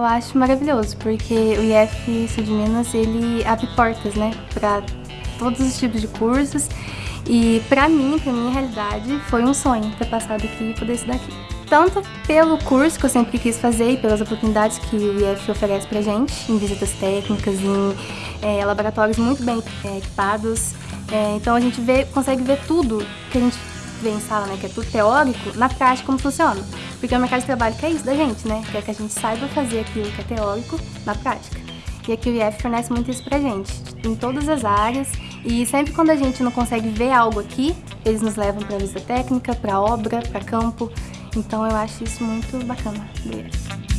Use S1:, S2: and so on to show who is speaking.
S1: Eu acho maravilhoso, porque o IF Sul de Minas, ele abre portas, né, para todos os tipos de cursos. E para mim, para minha realidade, foi um sonho ter passado aqui e poder estudar aqui. Tanto pelo curso que eu sempre quis fazer e pelas oportunidades que o IF oferece pra gente, em visitas técnicas, em é, laboratórios muito bem é, equipados. É, então a gente vê, consegue ver tudo que a gente vê em sala, né, que é tudo teórico, na prática como funciona. Porque o mercado de trabalho quer isso da gente, né? Quer que a gente saiba fazer aquilo que é teórico na prática. E aqui o IF fornece muito isso pra gente, em todas as áreas. E sempre quando a gente não consegue ver algo aqui, eles nos levam para visita técnica, para obra, para campo. Então eu acho isso muito bacana do IF.